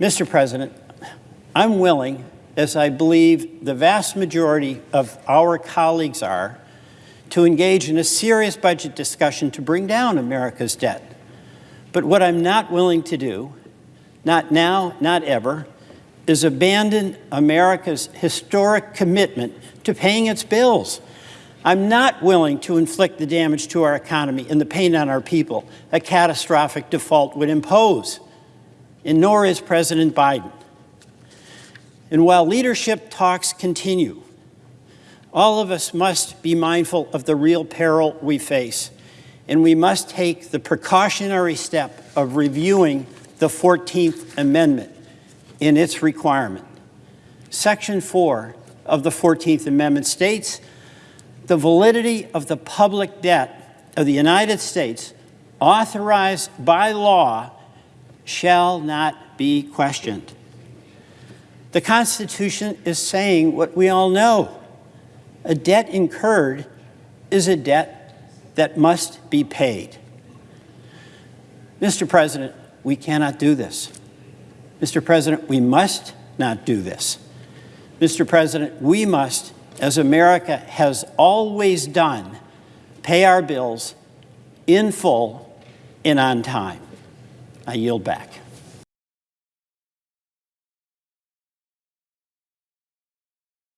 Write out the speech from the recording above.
Mr. President, I'm willing, as I believe the vast majority of our colleagues are, to engage in a serious budget discussion to bring down America's debt. But what I'm not willing to do, not now, not ever, is abandon America's historic commitment to paying its bills. I'm not willing to inflict the damage to our economy and the pain on our people a catastrophic default would impose, and nor is President Biden. And while leadership talks continue, all of us must be mindful of the real peril we face, and we must take the precautionary step of reviewing the 14th Amendment in its requirement. Section 4 of the 14th Amendment states, the validity of the public debt of the United States authorized by law shall not be questioned. The Constitution is saying what we all know. A debt incurred is a debt that must be paid. Mr. President, we cannot do this. Mr. President, we must not do this. Mr. President, we must, as America has always done, pay our bills in full and on time. I yield back.